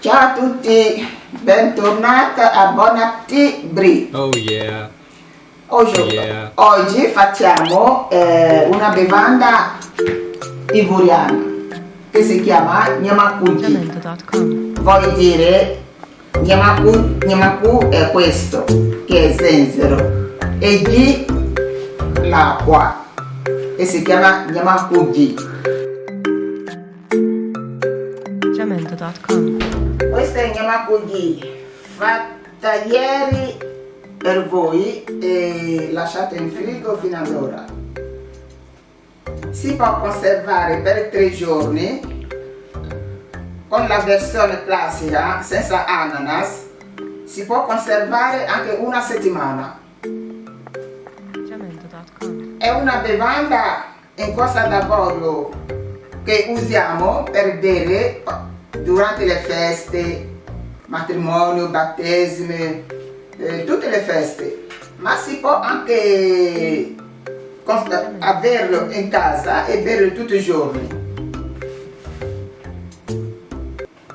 Ciao a tutti, bentornata a Bon Appetit Brie. Oh yeah. Oggi, Yeah. oggi facciamo eh, una bevanda ivoriana che si chiama Nyamakuji. Jamendo.com. Vuol dire Nyamaku, Nyamaku è questo, che è zenzero, e G l'acqua, e si chiama Nyamakuji. Jamendo.com. È Nyamakuji, fatta ieri per voi e lasciata in frigo fino ad ora. Si può conservare per tre giorni con la versione classica senza ananas. Si può conservare anche una settimana. È una bevanda in costa d'avorio che usiamo per bere durante le feste, matrimonio, battesime, eh, tutte le feste. Ma si può anche averlo in casa e berlo tutti i giorni.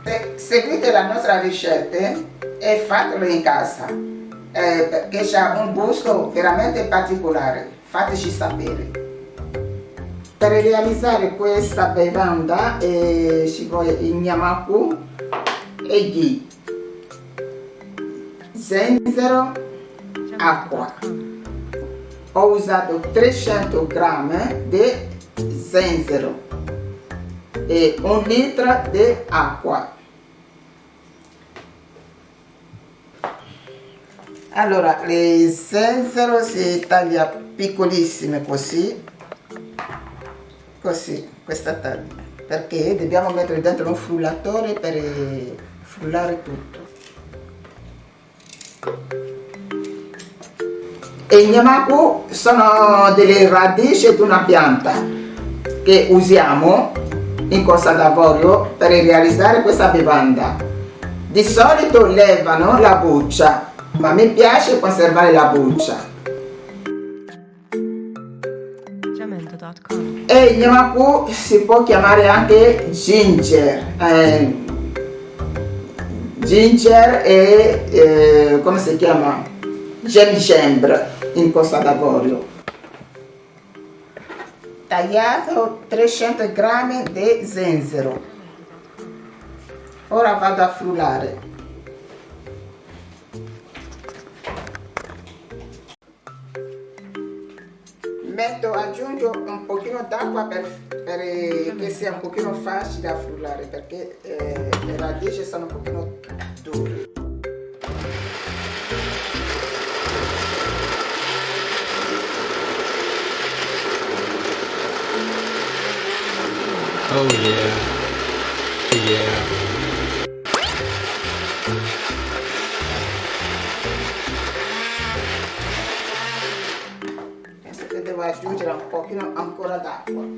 Se- Seguite la nostra ricetta e fatelo in casa eh, perché ha un gusto veramente particolare. Fateci sapere. Per realizzare questa bevanda eh, ci vuole il Nyamaku e ghi, zenzero, acqua. Ho usato 300 grammi di zenzero e un litro di acqua. Allora, le zenzero si taglia piccolissime così, così, questa taglia, perché dobbiamo mettere dentro un frullatore per frullare tutto. E i Nyamaku sono delle radici di una pianta che usiamo in Costa d'Avorio per realizzare questa bevanda. Di solito levano la buccia, ma mi piace conservare la buccia. E il Yamaku si può chiamare anche ginger. eh, ginger e eh, come si chiama? Gingembre in Costa d'Avorio. Tagliato 300 grammi di zenzero. Ora vado a frullare. Metto, aggiungo un pochino d'acqua per, per, eh, che sia un pochino facile da frullare perché eh, le radici sono un pochino dure. Oh yeah. Oh yeah. Aggiungere un pochino ancora d'acqua.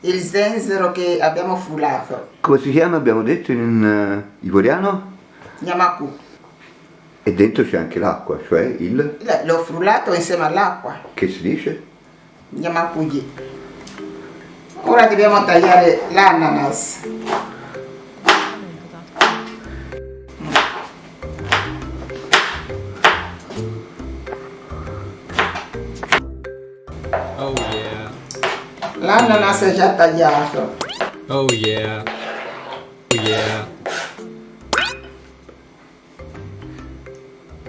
Il zenzero che abbiamo frullato. Come si chiama abbiamo detto in eh, ivoriano? Yamaku. E dentro c'è anche l'acqua, cioè il... L'ho frullato insieme all'acqua. che si dice? Yamakuji. Ora dobbiamo tagliare l'ananas. L'ananas è già tagliato. Oh yeah. Oh yeah.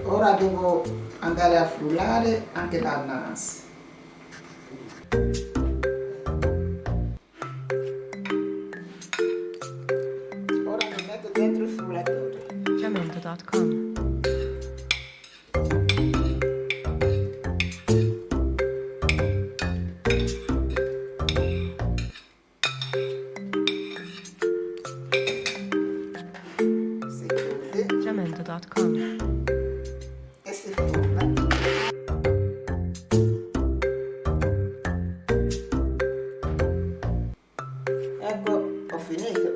Ora devo andare a frullare anche l'ananas. Ora mi metto dentro il frullato. metodo. Forma. Ecco, ho finito.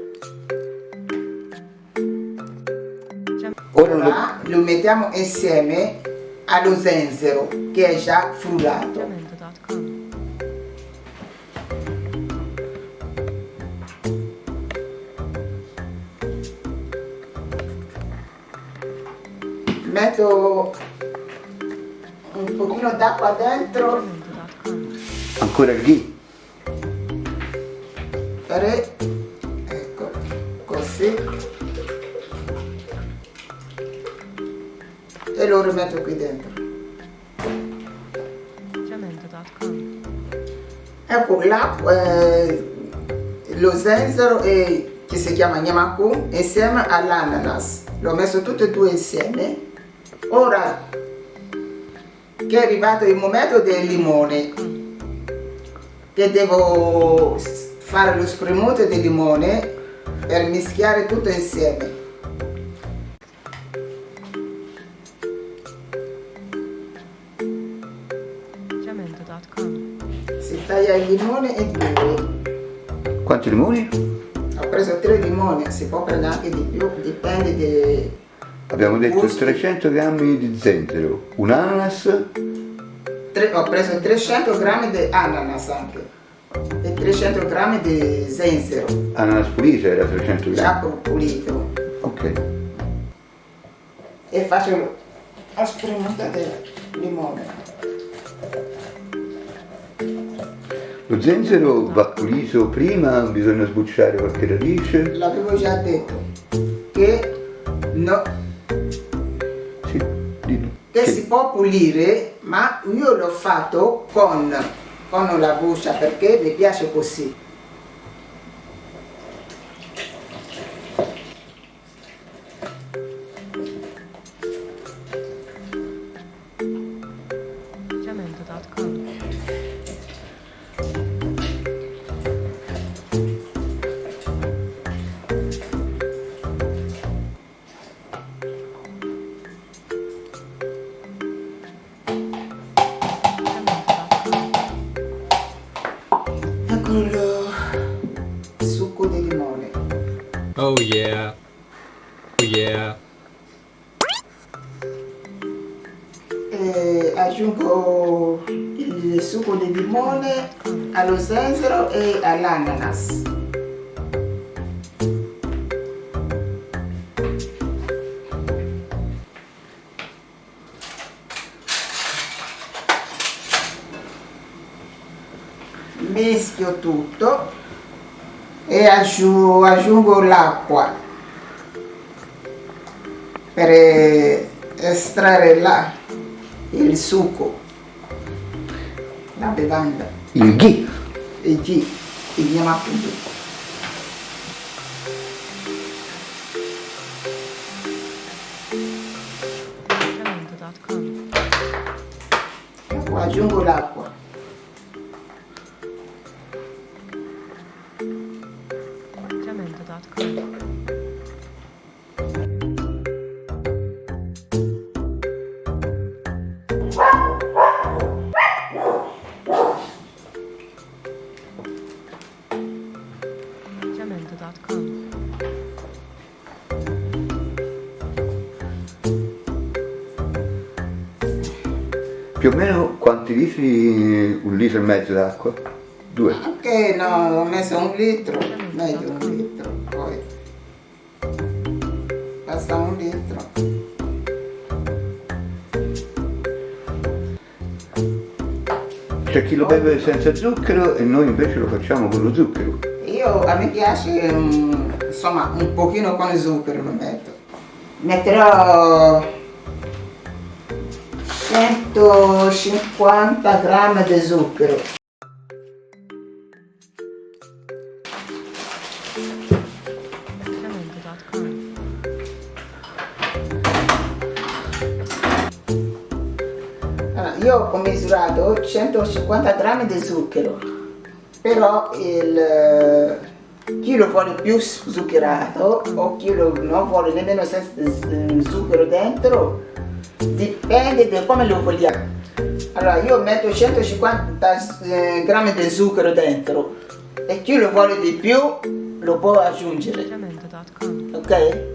Ora lo, lo mettiamo insieme allo zenzero che è già frullato. Metto un pochino d'acqua dentro ancora il ghi. per ecco così e lo rimetto qui dentro. Ecco l'acqua, eh, lo zenzero e, che si chiama Nyamaku insieme all'ananas. L'ho messo tutte e due insieme. Ora che è arrivato il momento del limone, che devo fare lo spremuto di limone per mischiare tutto insieme. Si taglia il limone in due. Quanti limoni? Ho preso tre limoni, si può prendere anche di più, dipende di... Abbiamo detto Gusti. 300 grammi di zenzero, un ananas, tre- ho preso 300 grammi di ananas anche e 300 grammi di zenzero, ananas pulito era 300 già grammi. pulito. Ok. E faccio la spremuta del limone. Lo zenzero va pulito prima, bisogna sbucciare qualche radice. L'avevo già detto che, no. Che Che- si può pulire, ma io l'ho fatto con, con la buccia perché mi piace così. All'ananas. Mischio tutto e aggiu- aggiungo l'acqua per estrarre la- il succo, la bevanda, Il ghi. il G, G. Jamendo.com. Ecco, aggiungo l'acqua. Litri? Un litro e mezzo d'acqua? Due. Anche no, ho messo un litro, meglio un litro, poi basta un litro. C'è chi lo beve senza zucchero e noi invece lo facciamo con lo zucchero. Io a me piace mm, insomma un pochino con zucchero lo metto. Metterò 250 g di zucchero. Io ho misurato 150 g di zucchero però il eh, chi lo vuole più zuccherato o chi lo non vuole nemmeno senza zucchero dentro dipende da come lo vogliamo. Allora io metto 150 eh, grammi di zucchero dentro e chi lo vuole di più lo può aggiungere, ok?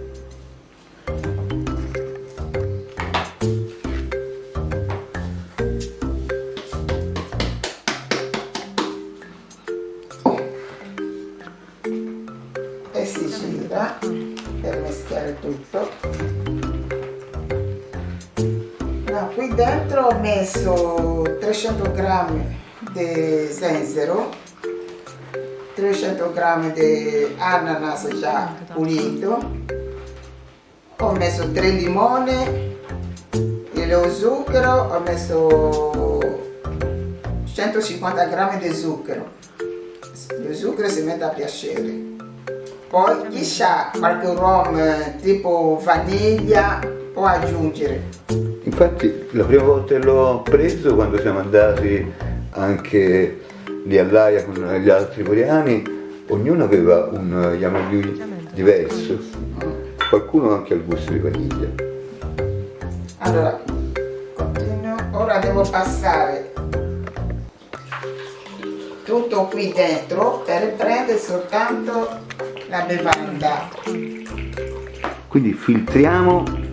Ho messo 300 grammi di zenzero, 300 grammi di ananas già pulito, ho messo 3 limoni e lo zucchero ho messo 150 grammi di zucchero. Lo zucchero si mette a piacere. Poi chi sa qualche rum eh, tipo vaniglia può aggiungere. Infatti la prima volta che l'ho preso, quando siamo andati anche lì all'Aia con gli altri coreani, ognuno aveva un Yamagyu diverso, qualcuno anche al gusto di vaniglia. Allora, continuo. Ora devo passare tutto qui dentro per prendere soltanto la bevanda. Quindi filtriamo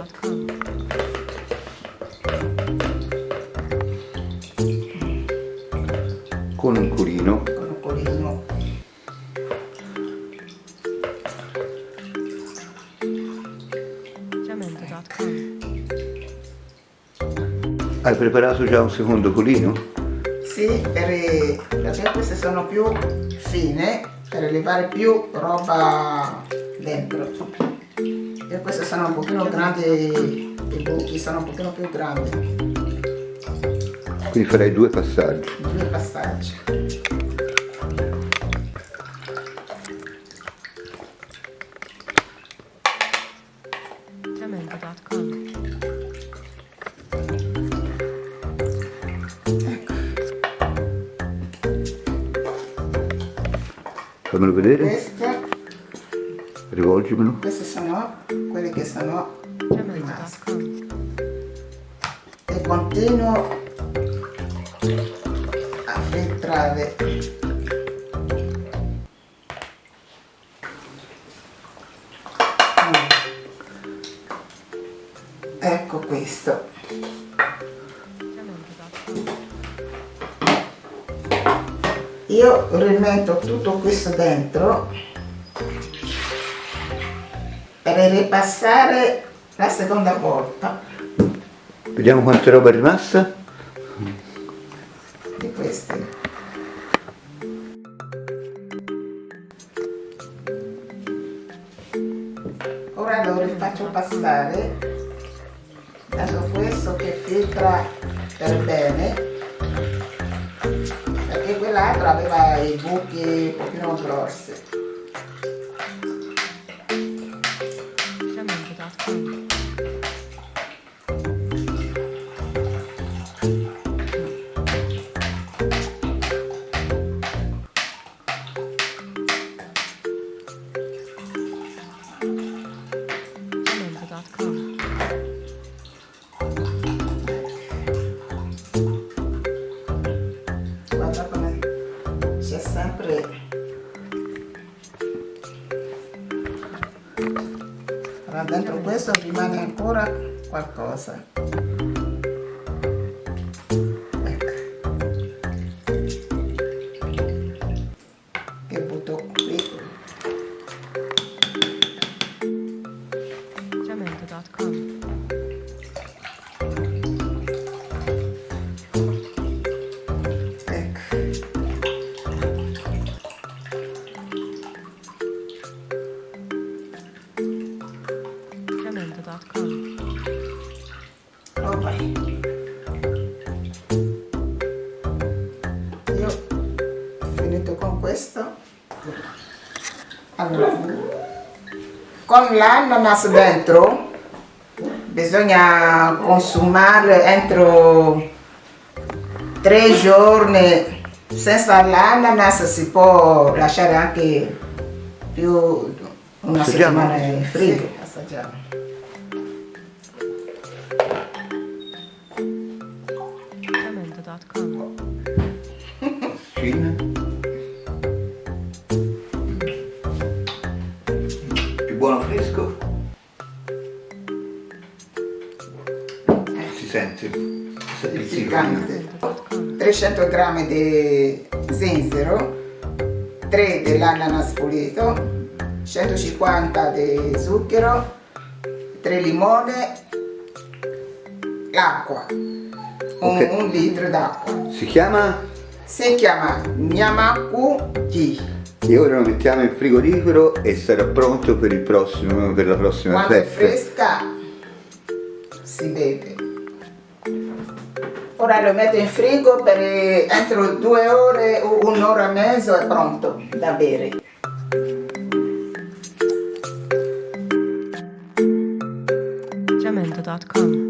Jamendo.com. con un curino con un colino. Hai preparato già un secondo culino? Sì, per, perché queste sono più fine, per levare più roba dentro. E queste sono un pochino grandi, i buchi sono un pochino più grandi, Quindi farai due passaggi. due passaggi. Fammelo vedere, Queste, rivolgimelo. queste sono sono rimaste. Jamendo.com. E continuo a filtrare ecco questo io rimetto tutto questo dentro per ripassare la seconda volta. Vediamo quanta roba è rimasta. di questi ora lo rifaccio passare. Dato questo che filtra per bene. Perché quell'altro aveva i buchi un pochino grossi ancora qualcosa questo. Allora, con l'ananas dentro bisogna consumare entro tre giorni. Senza l'ananas si può lasciare anche più una Assaggiamo? settimana in frigo. assaggiamo. Jamendo.com. Cina. buono fresco. Si sente. Si sente il piccante. Jamendo.com. 300 g di zenzero, 3 dell'ananas pulito, 150 di zucchero, 3 limone, l'acqua, un, Ok. un litro d'acqua. Si chiama Si chiama Nyamaku Tea. E ora lo mettiamo in frigorifero e sarà pronto per, il prossimo, per la prossima Quando è festa. fresca si beve. Ora lo metto in frigo per entro due ore o un'ora e mezzo è pronto da bere. Yeah.